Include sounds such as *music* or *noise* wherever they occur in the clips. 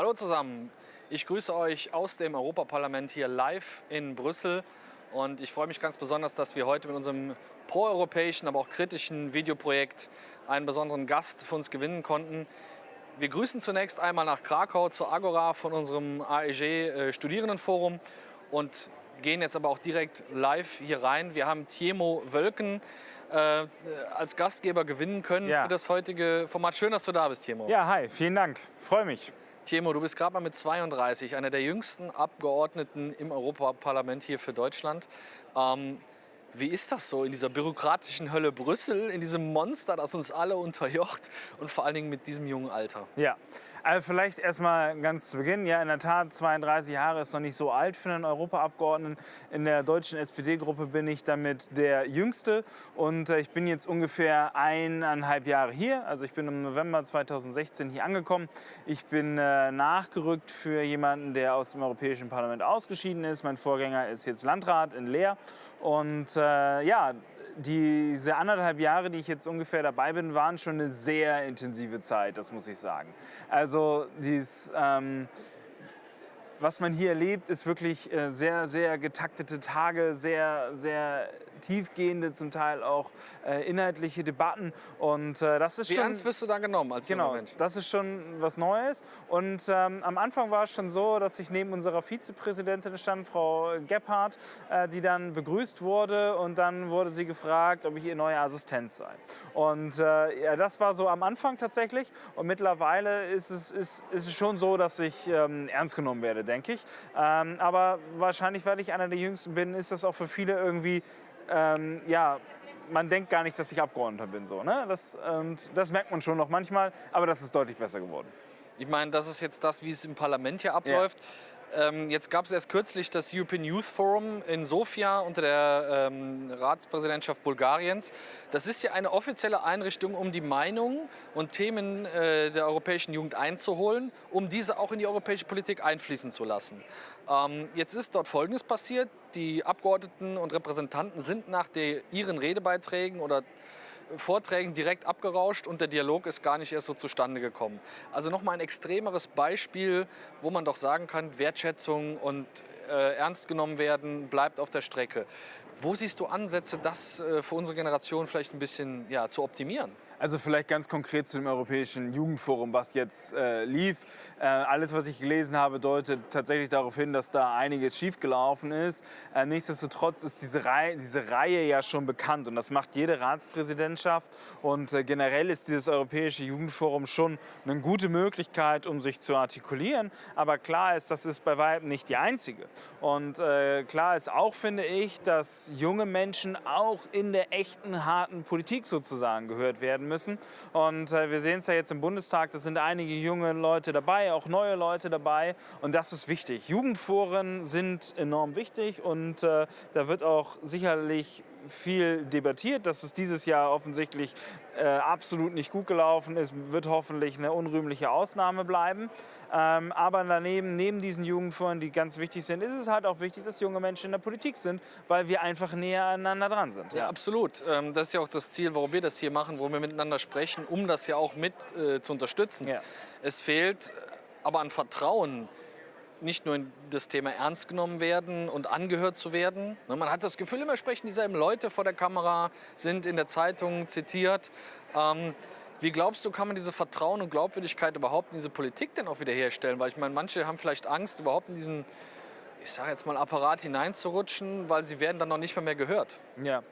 Hallo zusammen, ich grüße euch aus dem Europaparlament hier live in Brüssel und ich freue mich ganz besonders, dass wir heute mit unserem proeuropäischen, aber auch kritischen Videoprojekt einen besonderen Gast für uns gewinnen konnten. Wir grüßen zunächst einmal nach Krakau zur Agora von unserem AEG äh, Studierendenforum und gehen jetzt aber auch direkt live hier rein. Wir haben Tiemo Wölken äh, als Gastgeber gewinnen können ja. für das heutige Format. Schön, dass du da bist, Tiemo. Ja, hi, vielen Dank. Freue mich. Timo, du bist gerade mal mit 32 einer der jüngsten Abgeordneten im Europaparlament hier für Deutschland. Ähm, wie ist das so in dieser bürokratischen Hölle Brüssel, in diesem Monster, das uns alle unterjocht und vor allen Dingen mit diesem jungen Alter? Ja, also vielleicht erstmal ganz zu Beginn. Ja, in der Tat, 32 Jahre ist noch nicht so alt für einen Europaabgeordneten. In der deutschen SPD-Gruppe bin ich damit der Jüngste und äh, ich bin jetzt ungefähr eineinhalb Jahre hier. Also ich bin im November 2016 hier angekommen. Ich bin äh, nachgerückt für jemanden, der aus dem Europäischen Parlament ausgeschieden ist. Mein Vorgänger ist jetzt Landrat in Leer und äh, ja, diese anderthalb Jahre, die ich jetzt ungefähr dabei bin, waren schon eine sehr intensive Zeit, das muss ich sagen. Also dies, ähm, was man hier erlebt, ist wirklich äh, sehr, sehr getaktete Tage, sehr, sehr tiefgehende, zum Teil auch äh, inhaltliche Debatten. Und äh, das ist Wie schon, ernst wirst du da genommen als genau, Mensch? das ist schon was Neues. Und ähm, am Anfang war es schon so, dass ich neben unserer Vizepräsidentin stand, Frau Gebhardt, äh, die dann begrüßt wurde und dann wurde sie gefragt, ob ich ihr neuer Assistent sei. Und äh, ja, das war so am Anfang tatsächlich. Und mittlerweile ist es, ist, ist es schon so, dass ich ähm, ernst genommen werde, denke ich. Ähm, aber wahrscheinlich, weil ich einer der Jüngsten bin, ist das auch für viele irgendwie ähm, ja, man denkt gar nicht, dass ich Abgeordneter bin. So, ne? das, und das merkt man schon noch manchmal, aber das ist deutlich besser geworden. Ich meine, das ist jetzt das, wie es im Parlament hier abläuft. Ja. Ähm, jetzt gab es erst kürzlich das European Youth Forum in Sofia unter der ähm, Ratspräsidentschaft Bulgariens. Das ist ja eine offizielle Einrichtung, um die Meinungen und Themen äh, der europäischen Jugend einzuholen, um diese auch in die europäische Politik einfließen zu lassen. Ähm, jetzt ist dort Folgendes passiert. Die Abgeordneten und Repräsentanten sind nach der, ihren Redebeiträgen oder Vorträgen direkt abgerauscht und der Dialog ist gar nicht erst so zustande gekommen. Also nochmal ein extremeres Beispiel, wo man doch sagen kann, Wertschätzung und äh, ernst genommen werden bleibt auf der Strecke. Wo siehst du Ansätze, das äh, für unsere Generation vielleicht ein bisschen ja, zu optimieren? Also vielleicht ganz konkret zu dem Europäischen Jugendforum, was jetzt äh, lief. Äh, alles, was ich gelesen habe, deutet tatsächlich darauf hin, dass da einiges schiefgelaufen ist. Äh, nichtsdestotrotz ist diese Reihe, diese Reihe ja schon bekannt und das macht jede Ratspräsidentschaft. Und äh, generell ist dieses Europäische Jugendforum schon eine gute Möglichkeit, um sich zu artikulieren. Aber klar ist, das ist bei weitem nicht die einzige. Und äh, klar ist auch, finde ich, dass junge Menschen auch in der echten, harten Politik sozusagen gehört werden müssen. Und äh, wir sehen es ja jetzt im Bundestag, da sind einige junge Leute dabei, auch neue Leute dabei. Und das ist wichtig. Jugendforen sind enorm wichtig und äh, da wird auch sicherlich viel debattiert, dass es dieses Jahr offensichtlich äh, absolut nicht gut gelaufen ist, wird hoffentlich eine unrühmliche Ausnahme bleiben. Ähm, aber daneben, neben diesen Jugendforen, die ganz wichtig sind, ist es halt auch wichtig, dass junge Menschen in der Politik sind, weil wir einfach näher aneinander dran sind. Ja, ja absolut. Ähm, das ist ja auch das Ziel, warum wir das hier machen, wo wir miteinander sprechen, um das ja auch mit äh, zu unterstützen. Ja. Es fehlt aber an Vertrauen nicht nur in das Thema ernst genommen werden und angehört zu werden. Ne, man hat das Gefühl, immer sprechen dieselben Leute vor der Kamera, sind in der Zeitung zitiert. Ähm, wie glaubst du, kann man diese Vertrauen und Glaubwürdigkeit überhaupt in diese Politik denn auch wiederherstellen? Weil ich meine, manche haben vielleicht Angst, überhaupt in diesen, ich sage jetzt mal, Apparat hineinzurutschen, weil sie werden dann noch nicht mehr, mehr gehört. Ja,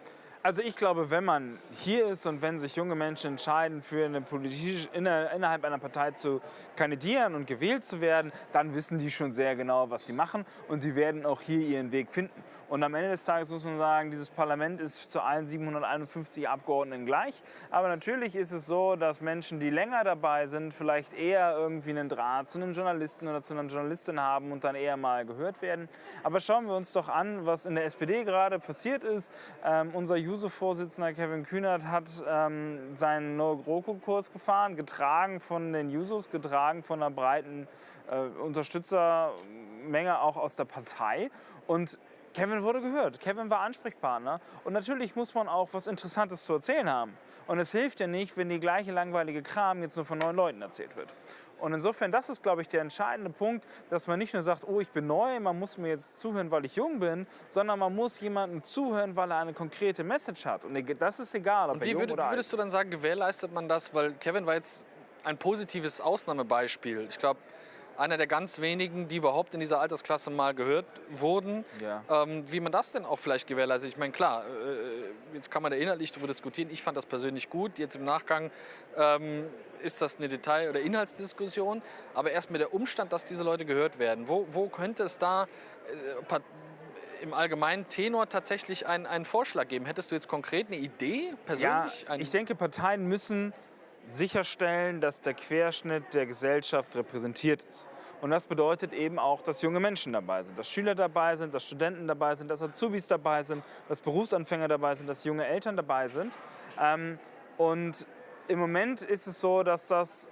also ich glaube, wenn man hier ist und wenn sich junge Menschen entscheiden, für eine politische, innerhalb einer Partei zu kandidieren und gewählt zu werden, dann wissen die schon sehr genau, was sie machen und die werden auch hier ihren Weg finden. Und am Ende des Tages muss man sagen, dieses Parlament ist zu allen 751 Abgeordneten gleich. Aber natürlich ist es so, dass Menschen, die länger dabei sind, vielleicht eher irgendwie einen Draht zu einem Journalisten oder zu einer Journalistin haben und dann eher mal gehört werden. Aber schauen wir uns doch an, was in der SPD gerade passiert ist. Ähm, unser Juso-Vorsitzender Kevin Kühnert hat ähm, seinen No-GroKo-Kurs gefahren, getragen von den Jusos, getragen von einer breiten äh, Unterstützermenge auch aus der Partei. Und Kevin wurde gehört, Kevin war Ansprechpartner und natürlich muss man auch was Interessantes zu erzählen haben. Und es hilft ja nicht, wenn die gleiche langweilige Kram jetzt nur von neuen Leuten erzählt wird. Und insofern, das ist, glaube ich, der entscheidende Punkt, dass man nicht nur sagt, oh, ich bin neu, man muss mir jetzt zuhören, weil ich jung bin, sondern man muss jemandem zuhören, weil er eine konkrete Message hat. Und das ist egal, ob Und er wie, jung würd, oder wie würdest du dann sagen, gewährleistet man das? Weil Kevin war jetzt ein positives Ausnahmebeispiel. Ich glaube, einer der ganz wenigen, die überhaupt in dieser Altersklasse mal gehört wurden. Ja. Ähm, wie man das denn auch vielleicht gewährleistet. Ich meine, klar, äh, jetzt kann man da inhaltlich darüber diskutieren. Ich fand das persönlich gut. Jetzt im Nachgang ähm, ist das eine Detail- oder Inhaltsdiskussion. Aber erst mit der Umstand, dass diese Leute gehört werden. Wo, wo könnte es da äh, im allgemeinen Tenor tatsächlich einen, einen Vorschlag geben? Hättest du jetzt konkret eine Idee Ja, persönlich? Ein- ich denke, Parteien müssen sicherstellen, dass der Querschnitt der Gesellschaft repräsentiert ist. Und das bedeutet eben auch, dass junge Menschen dabei sind, dass Schüler dabei sind, dass Studenten dabei sind, dass Azubis dabei sind, dass Berufsanfänger dabei sind, dass junge Eltern dabei sind. Ähm, und im Moment ist es so, dass das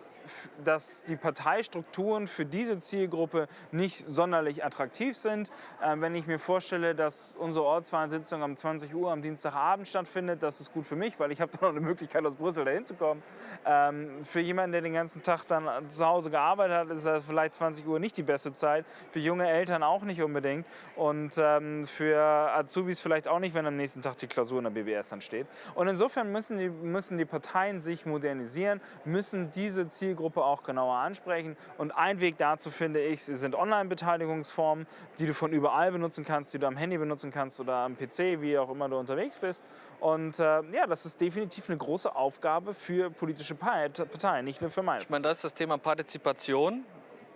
dass die Parteistrukturen für diese Zielgruppe nicht sonderlich attraktiv sind. Ähm, wenn ich mir vorstelle, dass unsere Ortswahlsitzung um 20 Uhr am Dienstagabend stattfindet, das ist gut für mich, weil ich habe dann noch eine Möglichkeit, aus Brüssel dahin zu kommen. Ähm, für jemanden, der den ganzen Tag dann zu Hause gearbeitet hat, ist das vielleicht 20 Uhr nicht die beste Zeit. Für junge Eltern auch nicht unbedingt. Und ähm, für Azubis vielleicht auch nicht, wenn am nächsten Tag die Klausur in der BBS dann steht. Und insofern müssen die, müssen die Parteien sich modernisieren, müssen diese Zielgruppe auch genauer ansprechen. Und ein Weg dazu, finde ich, sind Online-Beteiligungsformen, die du von überall benutzen kannst, die du am Handy benutzen kannst oder am PC, wie auch immer du unterwegs bist. Und äh, ja, das ist definitiv eine große Aufgabe für politische Pa- Parteien, nicht nur für meine. Ich meine, da ist das Thema Partizipation.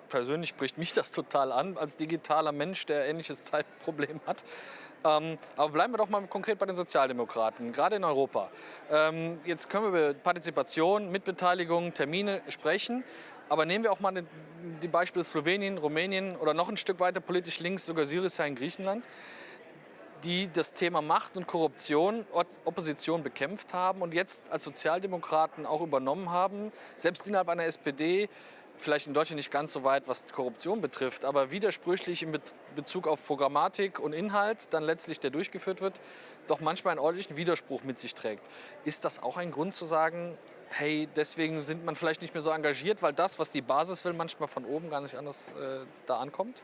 Persönlich spricht mich das total an, als digitaler Mensch, der ähnliches Zeitproblem hat. Ähm, aber bleiben wir doch mal konkret bei den Sozialdemokraten, gerade in Europa. Ähm, jetzt können wir über Partizipation, Mitbeteiligung, Termine sprechen. Aber nehmen wir auch mal die- Beispiele Slowenien, Rumänien oder noch ein Stück weiter politisch links, sogar Syriza in Griechenland die das Thema Macht und Korruption, Opposition bekämpft haben und jetzt als Sozialdemokraten auch übernommen haben, selbst innerhalb einer SPD, vielleicht in Deutschland nicht ganz so weit, was Korruption betrifft, aber widersprüchlich in Be Bezug auf Programmatik und Inhalt, dann letztlich der durchgeführt wird, doch manchmal einen ordentlichen Widerspruch mit sich trägt. Ist das auch ein Grund zu sagen, hey, deswegen sind man vielleicht nicht mehr so engagiert, weil das, was die Basis will, manchmal von oben gar nicht anders äh, da ankommt?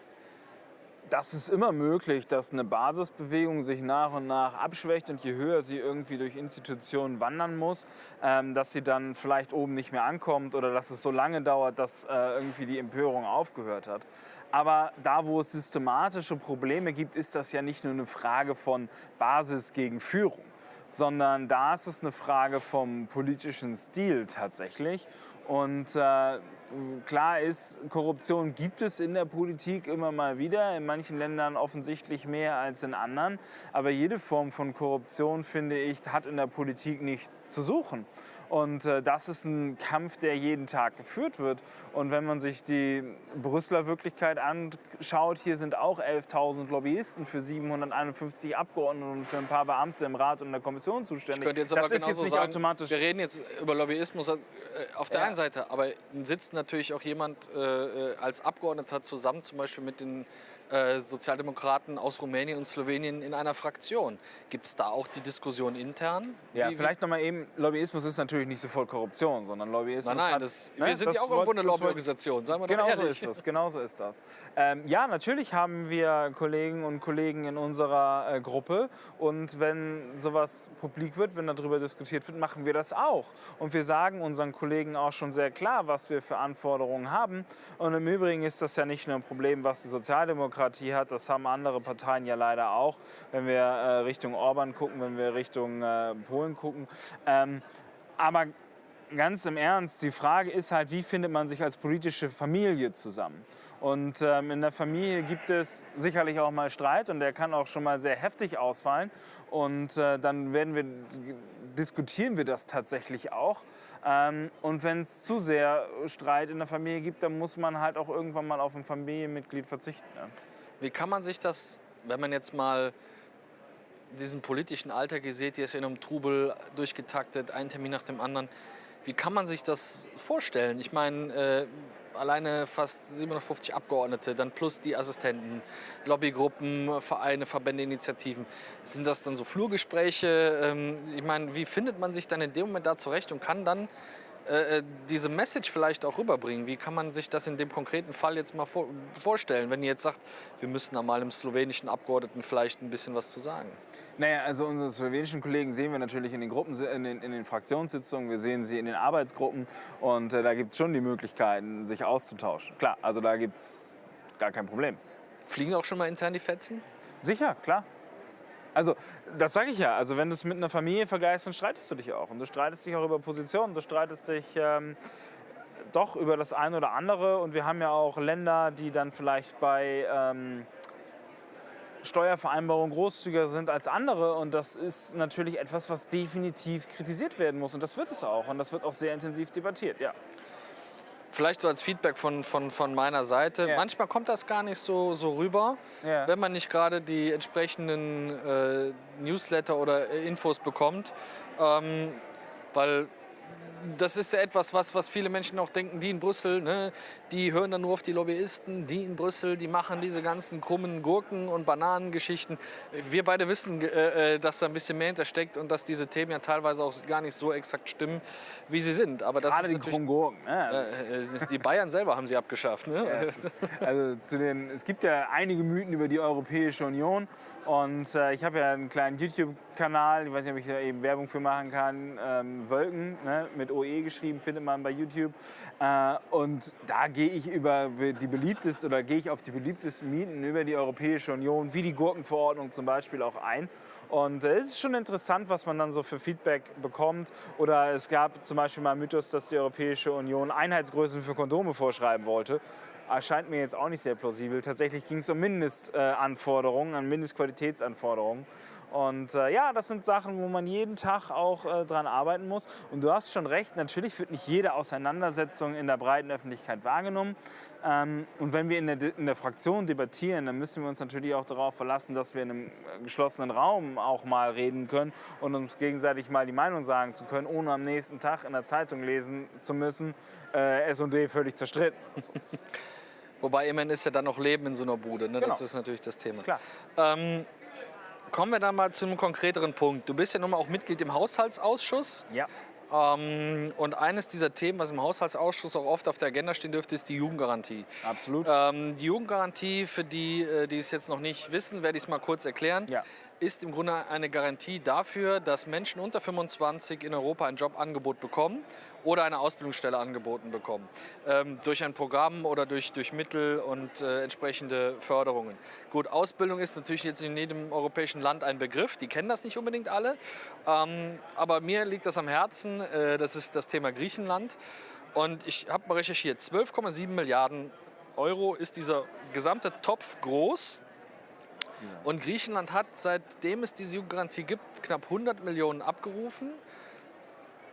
Das ist immer möglich, dass eine Basisbewegung sich nach und nach abschwächt und je höher sie irgendwie durch Institutionen wandern muss, ähm, dass sie dann vielleicht oben nicht mehr ankommt oder dass es so lange dauert, dass äh, irgendwie die Empörung aufgehört hat. Aber da, wo es systematische Probleme gibt, ist das ja nicht nur eine Frage von Basis gegen Führung, sondern da ist es eine Frage vom politischen Stil tatsächlich. Und äh, klar ist, Korruption gibt es in der Politik immer mal wieder, in manchen Ländern offensichtlich mehr als in anderen. Aber jede Form von Korruption, finde ich, hat in der Politik nichts zu suchen. Und äh, das ist ein Kampf, der jeden Tag geführt wird. Und wenn man sich die Brüsseler Wirklichkeit anschaut, hier sind auch 11.000 Lobbyisten für 751 Abgeordnete und für ein paar Beamte im Rat und in der Kommission zuständig. Ich könnte jetzt das aber ist genauso jetzt nicht sagen, automatisch wir reden jetzt über Lobbyismus äh, auf der Ja. einen Seite, aber sitzt natürlich auch jemand äh, äh, als Abgeordneter zusammen, zum Beispiel mit den äh, Sozialdemokraten aus Rumänien und Slowenien in einer Fraktion. Gibt es da auch die Diskussion intern? Ja, Wie- vielleicht nochmal eben, Lobbyismus ist natürlich nicht sofort Korruption, sondern Lobbyismus Nein, nein, hat, das, ne, wir sind ja auch irgendwo eine Lobbyorganisation, sagen wir Genau doch so ehrlich. ist das, genau so ist das. Ähm, ja, natürlich haben wir Kollegen und Kollegen in unserer äh, Gruppe und wenn sowas publik wird, wenn darüber diskutiert wird, machen wir das auch. Und wir sagen unseren Kollegen auch schon sehr klar, was wir für Anforderungen haben. Und im Übrigen ist das ja nicht nur ein Problem, was die Sozialdemokratie hat, das haben andere Parteien ja leider auch, wenn wir äh, Richtung Orban gucken, wenn wir Richtung äh, Polen gucken. Ähm, aber ganz im Ernst, die Frage ist halt, wie findet man sich als politische Familie zusammen? Und ähm, in der Familie gibt es sicherlich auch mal Streit und der kann auch schon mal sehr heftig ausfallen. Und äh, dann werden wir, diskutieren wir das tatsächlich auch. Ähm, und wenn es zu sehr Streit in der Familie gibt, dann muss man halt auch irgendwann mal auf ein Familienmitglied verzichten. Ne? Wie kann man sich das, wenn man jetzt mal diesen politischen Alltag sieht, hier ist in einem Trubel durchgetaktet, ein Termin nach dem anderen. Wie kann man sich das vorstellen? Ich meine, äh, alleine fast 750 Abgeordnete, dann plus die Assistenten, Lobbygruppen, Vereine, Verbände, Initiativen. Sind das dann so Flurgespräche? Ähm, ich meine, wie findet man sich dann in dem Moment da zurecht und kann dann äh, äh, diese Message vielleicht auch rüberbringen? Wie kann man sich das in dem konkreten Fall jetzt mal vor, vorstellen, wenn ihr jetzt sagt, wir müssen da mal dem slowenischen Abgeordneten vielleicht ein bisschen was zu sagen? Naja, also unsere slowenischen Kollegen sehen wir natürlich in den Gruppen, in den, in den Fraktionssitzungen, wir sehen sie in den Arbeitsgruppen und äh, da gibt es schon die Möglichkeiten, sich auszutauschen. Klar, also da gibt es gar kein Problem. Fliegen auch schon mal intern die Fetzen? Sicher, klar. Also, das sage ich ja. Also, wenn du es mit einer Familie vergleichst, dann streitest du dich auch. Und du streitest dich auch über Positionen, du streitest dich ähm, doch über das eine oder andere. Und wir haben ja auch Länder, die dann vielleicht bei ähm, Steuervereinbarungen großzügiger sind als andere. Und das ist natürlich etwas, was definitiv kritisiert werden muss. Und das wird es auch. Und das wird auch sehr intensiv debattiert, ja. Vielleicht so als Feedback von, von, von meiner Seite. Ja. Manchmal kommt das gar nicht so, so rüber, ja. wenn man nicht gerade die entsprechenden äh, Newsletter oder äh, Infos bekommt. Ähm, weil das ist ja etwas, was, was viele Menschen auch denken, die in Brüssel, ne, die hören dann nur auf die Lobbyisten, die in Brüssel, die machen diese ganzen krummen Gurken- und Bananengeschichten. Wir beide wissen, äh, äh, dass da ein bisschen mehr hintersteckt und dass diese Themen ja teilweise auch gar nicht so exakt stimmen, wie sie sind. Aber das Gerade die krummen Gurken. Ne? Äh, die Bayern selber haben sie abgeschafft. Ne? Ja, es, ist, also zu den, es gibt ja einige Mythen über die Europäische Union und äh, ich habe ja einen kleinen YouTube-Kanal, ich weiß nicht, ob ich da eben Werbung für machen kann, ähm, Wölken, ne, mit OE geschrieben, findet man bei YouTube. Äh, und da gehe ich über die beliebtesten oder gehe ich auf die beliebtesten Mieten über die Europäische Union, wie die Gurkenverordnung zum Beispiel auch ein. Und äh, es ist schon interessant, was man dann so für Feedback bekommt. Oder es gab zum Beispiel mal Mythos, dass die Europäische Union Einheitsgrößen für Kondome vorschreiben wollte erscheint mir jetzt auch nicht sehr plausibel. Tatsächlich ging es um Mindestanforderungen, an Mindestqualitätsanforderungen. Und äh, ja, das sind Sachen, wo man jeden Tag auch äh, dran arbeiten muss. Und du hast schon recht, natürlich wird nicht jede Auseinandersetzung in der breiten Öffentlichkeit wahrgenommen. Ähm, und wenn wir in der, in der Fraktion debattieren, dann müssen wir uns natürlich auch darauf verlassen, dass wir in einem äh, geschlossenen Raum auch mal reden können und uns gegenseitig mal die Meinung sagen zu können, ohne am nächsten Tag in der Zeitung lesen zu müssen, äh, S&D völlig zerstritten. *laughs* Wobei immerhin ist ja dann noch Leben in so einer Bude. Ne? Genau. Das ist natürlich das Thema. Klar. Ähm, kommen wir dann mal zu einem konkreteren Punkt. Du bist ja nun mal auch Mitglied im Haushaltsausschuss. Ja. Ähm, und eines dieser Themen, was im Haushaltsausschuss auch oft auf der Agenda stehen dürfte, ist die Jugendgarantie. Absolut. Ähm, die Jugendgarantie, für die, äh, die es jetzt noch nicht wissen, werde ich es mal kurz erklären. Ja ist im Grunde eine Garantie dafür, dass Menschen unter 25 in Europa ein Jobangebot bekommen oder eine Ausbildungsstelle angeboten bekommen. Ähm, durch ein Programm oder durch, durch Mittel und äh, entsprechende Förderungen. Gut, Ausbildung ist natürlich jetzt in jedem europäischen Land ein Begriff. Die kennen das nicht unbedingt alle. Ähm, aber mir liegt das am Herzen. Äh, das ist das Thema Griechenland. Und ich habe mal recherchiert. 12,7 Milliarden Euro ist dieser gesamte Topf groß. Und Griechenland hat, seitdem es diese Jugendgarantie gibt, knapp 100 Millionen abgerufen.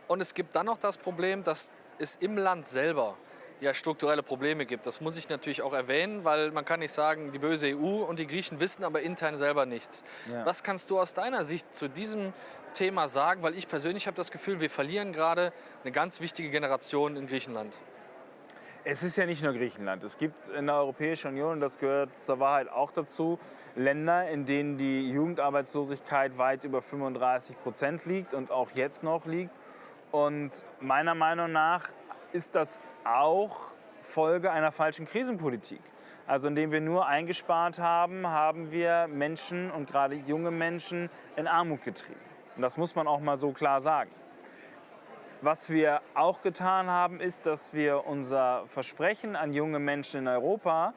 Und es gibt dann noch das Problem, dass es im Land selber ja strukturelle Probleme gibt. Das muss ich natürlich auch erwähnen, weil man kann nicht sagen, die böse EU und die Griechen wissen aber intern selber nichts. Ja. Was kannst du aus deiner Sicht zu diesem Thema sagen? Weil ich persönlich habe das Gefühl, wir verlieren gerade eine ganz wichtige Generation in Griechenland. Es ist ja nicht nur Griechenland. Es gibt in der Europäischen Union, und das gehört zur Wahrheit auch dazu, Länder, in denen die Jugendarbeitslosigkeit weit über 35 Prozent liegt und auch jetzt noch liegt. Und meiner Meinung nach ist das auch Folge einer falschen Krisenpolitik. Also indem wir nur eingespart haben, haben wir Menschen und gerade junge Menschen in Armut getrieben. Und das muss man auch mal so klar sagen. Was wir auch getan haben, ist, dass wir unser Versprechen an junge Menschen in Europa,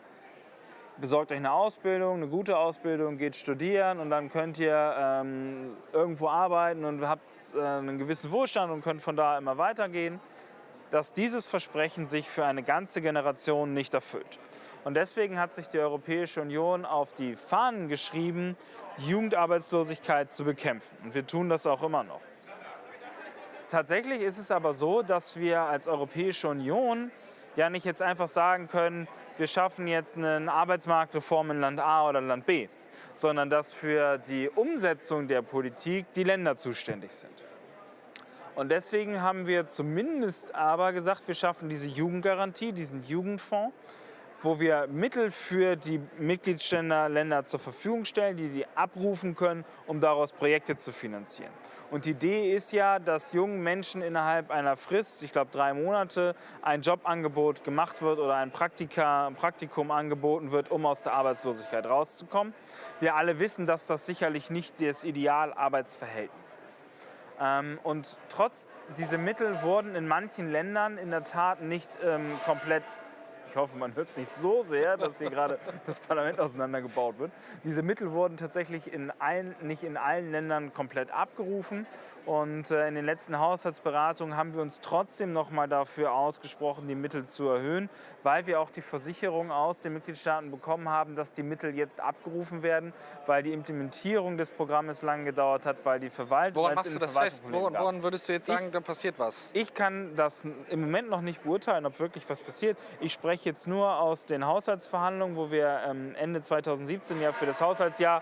besorgt euch eine Ausbildung, eine gute Ausbildung, geht studieren und dann könnt ihr ähm, irgendwo arbeiten und habt äh, einen gewissen Wohlstand und könnt von da immer weitergehen, dass dieses Versprechen sich für eine ganze Generation nicht erfüllt. Und deswegen hat sich die Europäische Union auf die Fahnen geschrieben, die Jugendarbeitslosigkeit zu bekämpfen. Und wir tun das auch immer noch. Tatsächlich ist es aber so, dass wir als Europäische Union ja nicht jetzt einfach sagen können, wir schaffen jetzt eine Arbeitsmarktreform in Land A oder Land B, sondern dass für die Umsetzung der Politik die Länder zuständig sind. Und deswegen haben wir zumindest aber gesagt, wir schaffen diese Jugendgarantie, diesen Jugendfonds, wo wir Mittel für die Mitgliedsländer zur Verfügung stellen, die die abrufen können, um daraus Projekte zu finanzieren. Und die Idee ist ja, dass jungen Menschen innerhalb einer Frist, ich glaube drei Monate, ein Jobangebot gemacht wird oder ein, Praktika, ein Praktikum angeboten wird, um aus der Arbeitslosigkeit rauszukommen. Wir alle wissen, dass das sicherlich nicht das Idealarbeitsverhältnis ist. Ähm, und trotz dieser Mittel wurden in manchen Ländern in der Tat nicht ähm, komplett hoffe, man hört es nicht so sehr, dass hier gerade das Parlament auseinandergebaut wird. Diese Mittel wurden tatsächlich in allen, nicht in allen Ländern komplett abgerufen. Und äh, in den letzten Haushaltsberatungen haben wir uns trotzdem noch mal dafür ausgesprochen, die Mittel zu erhöhen, weil wir auch die Versicherung aus den Mitgliedstaaten bekommen haben, dass die Mittel jetzt abgerufen werden, weil die Implementierung des Programmes lange gedauert hat, weil die Verwaltung. Woran machst du das fest? Woran, woran, würdest du jetzt sagen, ich, da passiert was? Ich kann das im Moment noch nicht beurteilen, ob wirklich was passiert. Ich spreche jetzt nur aus den Haushaltsverhandlungen, wo wir ähm, Ende 2017 ja für das Haushaltsjahr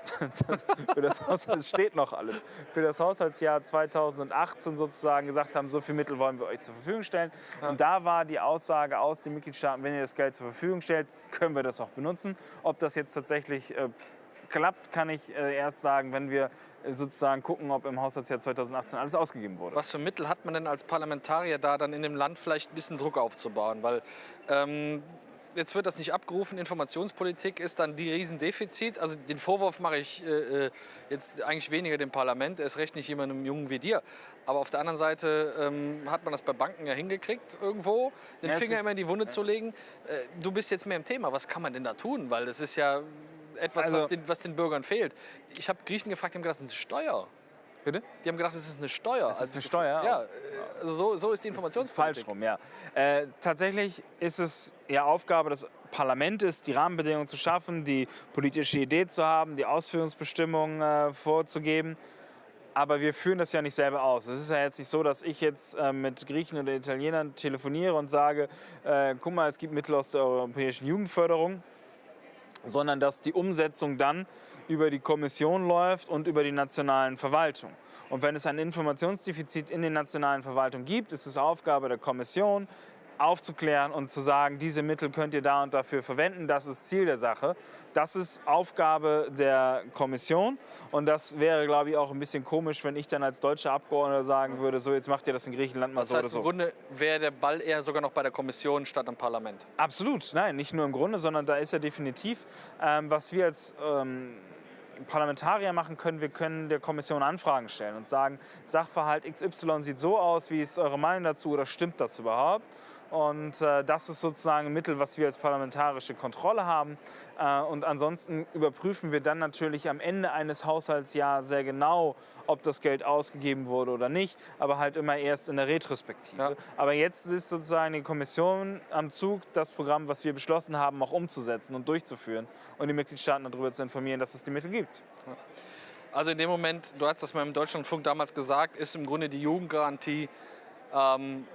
*laughs* für das Haushalt steht noch alles. Für das Haushaltsjahr 2018 sozusagen gesagt haben, so viel Mittel wollen wir euch zur Verfügung stellen. Und da war die Aussage aus den Mitgliedstaaten, wenn ihr das Geld zur Verfügung stellt, können wir das auch benutzen. Ob das jetzt tatsächlich äh, klappt, kann ich äh, erst sagen, wenn wir äh, sozusagen gucken, ob im Haushaltsjahr 2018 alles ausgegeben wurde. Was für Mittel hat man denn als Parlamentarier da dann in dem Land vielleicht ein bisschen Druck aufzubauen? Weil ähm, jetzt wird das nicht abgerufen. Informationspolitik ist dann die Riesendefizit. Also den Vorwurf mache ich äh, äh jetzt eigentlich weniger dem Parlament, erst recht nicht jemandem Jungen wie dir. Aber auf der anderen Seite ähm, hat man das bei Banken ja hingekriegt, irgendwo den ja, Finger immer in die Wunde ja. zu legen. Äh, du bist jetzt mehr im Thema. Was kann man denn da tun? Weil das ist ja etwas, also, was, den, was, den, Bürgern fehlt. Ich habe Griechen gefragt, die haben gedacht, das ist eine Steuer. Bitte? Die haben gedacht, das ist eine Steuer. Das ist also eine Steuer? Ja, also so, so ist die Informationspolitik. Ist falsch rum, ja. Äh, tatsächlich ist es ja Aufgabe des Parlaments, die Rahmenbedingungen zu schaffen, die politische Idee zu haben, die Ausführungsbestimmungen äh, vorzugeben. Aber wir führen das ja nicht selber aus. Es ist ja jetzt nicht so, dass ich jetzt äh, mit Griechen oder Italienern telefoniere und sage, äh, guck mal, es gibt Mittel aus der europäischen Jugendförderung sondern dass die Umsetzung dann über die Kommission läuft und über die nationalen Verwaltungen. Und wenn es ein Informationsdefizit in den nationalen Verwaltungen gibt, ist es Aufgabe der Kommission, aufzuklären und zu sagen, diese Mittel könnt ihr da und dafür verwenden. Das ist Ziel der Sache. Das ist Aufgabe der Kommission und das wäre, glaube ich, auch ein bisschen komisch, wenn ich dann als deutscher Abgeordneter sagen würde, so jetzt macht ihr das in Griechenland mal das so heißt, oder so. Im Grunde wäre der Ball eher sogar noch bei der Kommission statt am Parlament. Absolut, nein, nicht nur im Grunde, sondern da ist er definitiv, ähm, was wir als ähm, Parlamentarier machen können, wir können der Kommission Anfragen stellen und sagen, Sachverhalt XY sieht so aus, wie ist eure Meinung dazu oder stimmt das überhaupt? Und äh, das ist sozusagen ein Mittel, was wir als parlamentarische Kontrolle haben. Äh, und ansonsten überprüfen wir dann natürlich am Ende eines Haushaltsjahres sehr genau, ob das Geld ausgegeben wurde oder nicht, aber halt immer erst in der Retrospektive. Ja. Aber jetzt ist sozusagen die Kommission am Zug, das Programm, was wir beschlossen haben, auch umzusetzen und durchzuführen und die Mitgliedstaaten darüber zu informieren, dass es die Mittel gibt. Also in dem Moment, du hast das mal im Deutschlandfunk damals gesagt, ist im Grunde die Jugendgarantie ähm,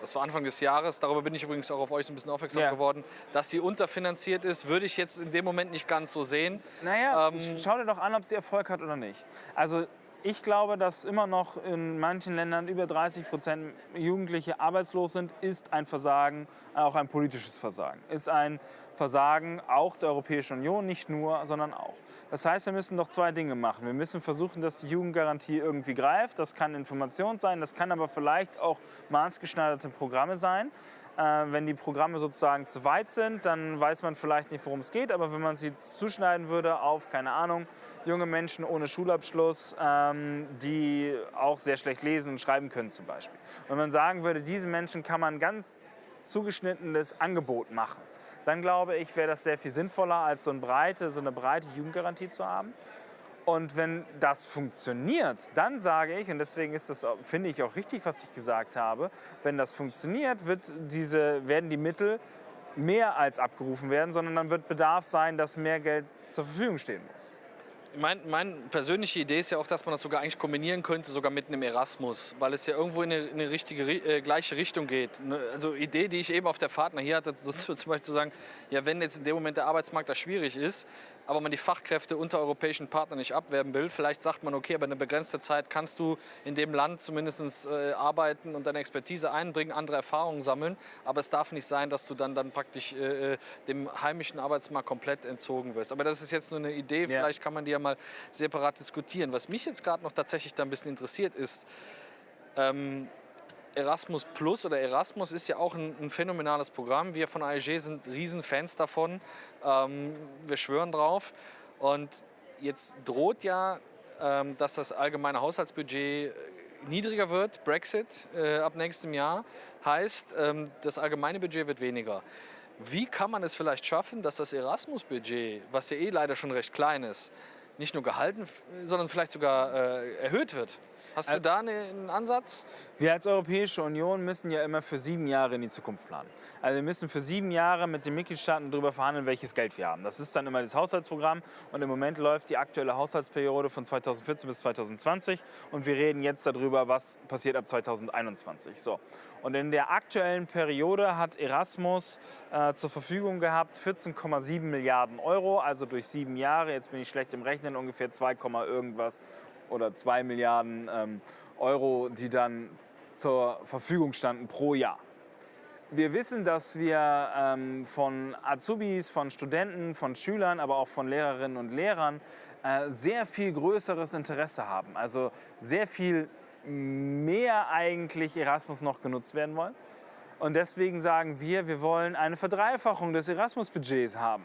das war Anfang des Jahres, darüber bin ich übrigens auch auf euch ein bisschen aufmerksam ja. geworden, dass sie unterfinanziert ist, würde ich jetzt in dem Moment nicht ganz so sehen. Naja, ähm, schau dir doch an, ob sie Erfolg hat oder nicht. Also ich glaube, dass immer noch in manchen Ländern über 30 Prozent Jugendliche arbeitslos sind, ist ein Versagen, auch ein politisches Versagen. Ist ein Versagen auch der Europäischen Union, nicht nur, sondern auch. Das heißt, wir müssen doch zwei Dinge machen. Wir müssen versuchen, dass die Jugendgarantie irgendwie greift. Das kann Information sein, das kann aber vielleicht auch maßgeschneiderte Programme sein. Äh, wenn die Programme sozusagen zu weit sind, dann weiß man vielleicht nicht, worum es geht. Aber wenn man sie zuschneiden würde auf, keine Ahnung, junge Menschen ohne Schulabschluss, ähm, die auch sehr schlecht lesen und schreiben können zum Beispiel. Wenn man sagen würde, diese Menschen kann man ganz zugeschnittenes Angebot machen, dann glaube ich, wäre das sehr viel sinnvoller, als so eine breite, so eine breite Jugendgarantie zu haben. Und wenn das funktioniert, dann sage ich, und deswegen ist das, finde ich, auch richtig, was ich gesagt habe, wenn das funktioniert, wird diese, werden die Mittel mehr als abgerufen werden, sondern dann wird Bedarf sein, dass mehr Geld zur Verfügung stehen muss. Meine mein persönliche Idee ist ja auch, dass man das sogar eigentlich kombinieren könnte, sogar mit einem Erasmus, weil es ja irgendwo in eine, in eine richtige, äh, gleiche Richtung geht. Ne, also Idee, die ich eben auf der Fahrt nach hier hatte, *laughs* so zum Beispiel zu sagen, ja, wenn jetzt in dem Moment der Arbeitsmarkt da schwierig ist, aber man die Fachkräfte unter europäischen Partnern nicht abwerben will. Vielleicht sagt man, okay, aber eine begrenzte Zeit kannst du in dem Land zumindest äh, arbeiten und deine Expertise einbringen, andere Erfahrungen sammeln. Aber es darf nicht sein, dass du dann, dann praktisch äh, äh dem heimischen Arbeitsmarkt komplett entzogen wirst. Aber das ist jetzt nur eine Idee, ja. vielleicht kann man die ja mal separat diskutieren. Was mich jetzt gerade noch tatsächlich da ein bisschen interessiert ist, ähm, Erasmus Plus oder Erasmus ist ja auch ein, ein phänomenales Programm. Wir von AEG sind Riesenfans davon. Ähm, wir schwören drauf. Und jetzt droht ja, ähm, dass das allgemeine Haushaltsbudget niedriger wird, Brexit äh, ab nächstem Jahr, heißt, ähm, das allgemeine Budget wird weniger. Wie kann man es vielleicht schaffen, dass das Erasmus-Budget, was ja eh leider schon recht klein ist, nicht nur gehalten, sondern vielleicht sogar äh, erhöht wird? Hast du da einen Ansatz? Wir als Europäische Union müssen ja immer für sieben Jahre in die Zukunft planen. Also wir müssen für sieben Jahre mit den Mitgliedstaaten darüber verhandeln, welches Geld wir haben. Das ist dann immer das Haushaltsprogramm und im Moment läuft die aktuelle Haushaltsperiode von 2014 bis 2020 und wir reden jetzt darüber, was passiert ab 2021. So. Und in der aktuellen Periode hat Erasmus äh, zur Verfügung gehabt 14,7 Milliarden Euro, also durch sieben Jahre, jetzt bin ich schlecht im Rechnen, ungefähr 2, irgendwas oder 2 Milliarden ähm, Euro, die dann zur Verfügung standen pro Jahr. Wir wissen, dass wir ähm, von Azubis, von Studenten, von Schülern, aber auch von Lehrerinnen und Lehrern äh, sehr viel größeres Interesse haben. Also sehr viel mehr eigentlich Erasmus noch genutzt werden wollen. Und deswegen sagen wir, wir wollen eine Verdreifachung des Erasmus-Budgets haben.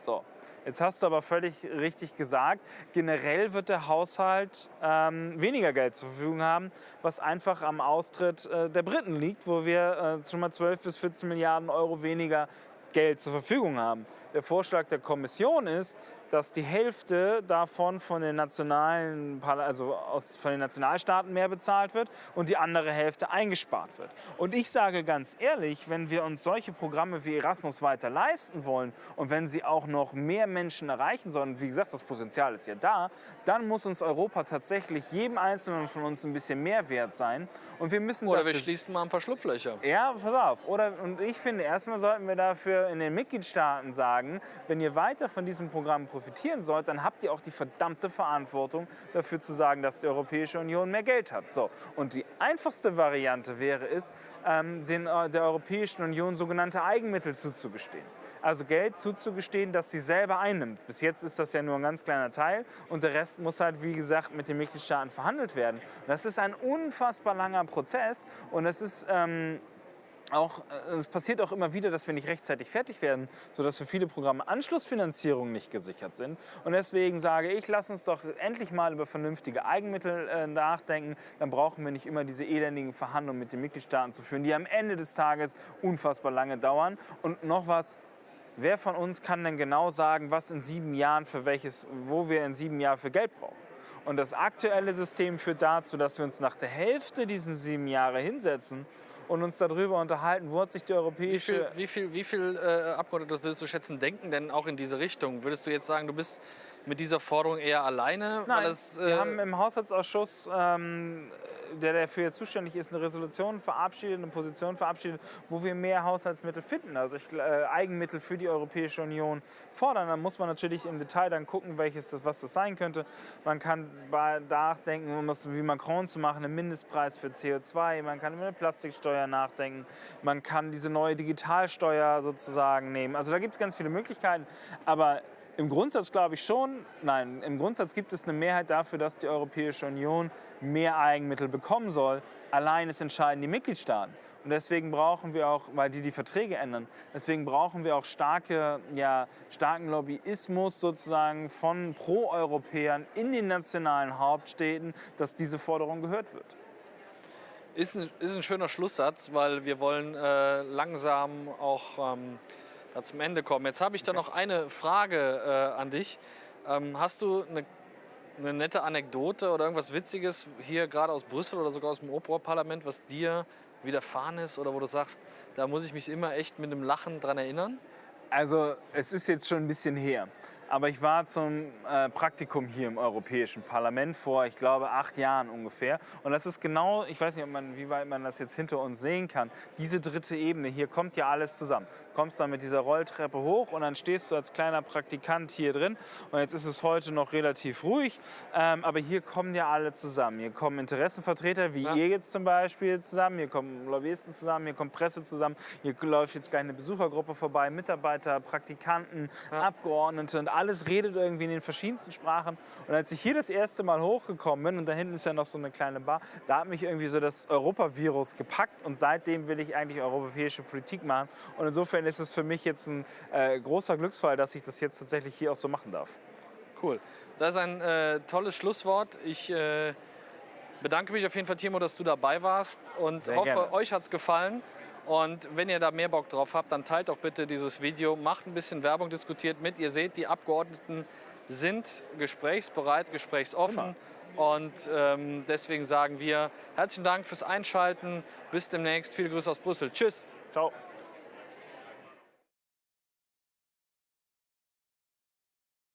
So. Jetzt hast du aber völlig richtig gesagt, generell wird der Haushalt ähm, weniger Geld zur Verfügung haben, was einfach am Austritt äh, der Briten liegt, wo wir äh, schon mal 12 bis 14 Milliarden Euro weniger Geld zur Verfügung haben. Der Vorschlag der Kommission ist, dass die Hälfte davon von den, nationalen, also aus, von den Nationalstaaten mehr bezahlt wird und die andere Hälfte eingespart wird. Und ich sage ganz ehrlich, wenn wir uns solche Programme wie Erasmus weiter leisten wollen und wenn sie auch noch mehr Menschen erreichen sollen, wie gesagt, das Potenzial ist ja da, dann muss uns Europa tatsächlich jedem Einzelnen von uns ein bisschen mehr wert sein. Und wir müssen Oder wir schließen mal ein paar Schlupflöcher. Ja, pass auf. Oder, und ich finde, erstmal sollten wir dafür in den Mitgliedstaaten sagen, wenn ihr weiter von diesem Programm profitieren sollt, dann habt ihr auch die verdammte Verantwortung dafür zu sagen, dass die Europäische Union mehr Geld hat. So. Und die einfachste Variante wäre es, ähm, den, äh, der Europäischen Union sogenannte Eigenmittel zuzugestehen. Also Geld zuzugestehen, das sie selber einnimmt. Bis jetzt ist das ja nur ein ganz kleiner Teil und der Rest muss halt, wie gesagt, mit den Mitgliedstaaten verhandelt werden. das ist ein unfassbar langer Prozess und es ist... Ähm, auch, äh, es passiert auch immer wieder, dass wir nicht rechtzeitig fertig werden, sodass für viele Programme Anschlussfinanzierungen nicht gesichert sind. Und deswegen sage ich, lass uns doch endlich mal über vernünftige Eigenmittel äh, nachdenken. Dann brauchen wir nicht immer diese elendigen Verhandlungen mit den Mitgliedstaaten zu führen, die am Ende des Tages unfassbar lange dauern. Und noch was, wer von uns kann denn genau sagen, was in sieben Jahren für welches, wo wir in sieben Jahren für Geld brauchen? Und das aktuelle System führt dazu, dass wir uns nach der Hälfte dieser sieben Jahre hinsetzen und uns darüber unterhalten, wo hat sich die europäische... Wie viel, wie viel, wie viel äh, Abgeordnete würdest du schätzen, denken denn auch in diese Richtung? Würdest du jetzt sagen, du bist mit dieser Forderung eher alleine? Nein, das, äh wir haben im Haushaltsausschuss ähm, der dafür zuständig ist, eine Resolution verabschiedet, eine Position verabschiedet, wo wir mehr Haushaltsmittel finden, also ich, äh, Eigenmittel für die Europäische Union fordern. Dann muss man natürlich im Detail dann gucken, welches das, was das sein könnte. Man kann nachdenken, um das wie Macron zu machen, einen Mindestpreis für CO2, man kann über eine Plastiksteuer nachdenken, man kann diese neue Digitalsteuer sozusagen nehmen. Also da gibt es ganz viele Möglichkeiten, aber im Grundsatz glaube ich schon, nein, im Grundsatz gibt es eine Mehrheit dafür, dass die Europäische Union mehr Eigenmittel bekommen soll. Allein es entscheiden die Mitgliedstaaten. Und deswegen brauchen wir auch, weil die die Verträge ändern, deswegen brauchen wir auch starke, ja, starken Lobbyismus sozusagen von Pro-Europäern in den nationalen Hauptstädten, dass diese Forderung gehört wird. Ist ein, ist ein schöner Schlusssatz, weil wir wollen äh, langsam auch ähm, zum Ende kommen. Jetzt habe ich da noch eine Frage äh, an dich. Ähm, hast du eine, eine, nette Anekdote oder irgendwas Witziges hier gerade aus Brüssel oder sogar aus dem Oberparlament, was dir widerfahren ist oder wo du sagst, da muss ich mich immer echt mit einem Lachen dran erinnern? Also es ist jetzt schon ein bisschen her. Aber ich war zum äh, Praktikum hier im Europäischen Parlament vor, ich glaube, acht Jahren ungefähr. Und das ist genau, ich weiß nicht, man, wie weit man das jetzt hinter uns sehen kann, diese dritte Ebene, hier kommt ja alles zusammen. Du kommst dann mit dieser Rolltreppe hoch und dann stehst du als kleiner Praktikant hier drin. Und jetzt ist es heute noch relativ ruhig, ähm, aber hier kommen ja alle zusammen. Hier kommen Interessenvertreter, wie ja. ihr jetzt zum Beispiel zusammen, hier kommen Lobbyisten zusammen, hier kommt Presse zusammen, hier läuft jetzt gleich eine Besuchergruppe vorbei, Mitarbeiter, Praktikanten, ja. Abgeordnete und alles redet irgendwie in den verschiedensten Sprachen. Und als ich hier das erste Mal hochgekommen bin, und da hinten ist ja noch so eine kleine Bar, da hat mich irgendwie so das Europavirus gepackt und seitdem will ich eigentlich europäische Politik machen. Und insofern ist es für mich jetzt ein äh, großer Glücksfall, dass ich das jetzt tatsächlich hier auch so machen darf. Cool. Das ist ein äh, tolles Schlusswort. Ich äh, bedanke mich auf jeden Fall, Timo, dass du dabei warst und Sehr hoffe, gerne. euch hat es gefallen. Und wenn ihr da mehr Bock drauf habt, dann teilt doch bitte dieses Video, macht ein bisschen Werbung, diskutiert mit. Ihr seht, die Abgeordneten sind gesprächsbereit, gesprächsoffen. Immer. Und ähm, deswegen sagen wir herzlichen Dank fürs Einschalten. Bis demnächst. Viele Grüße aus Brüssel. Tschüss. Ciao.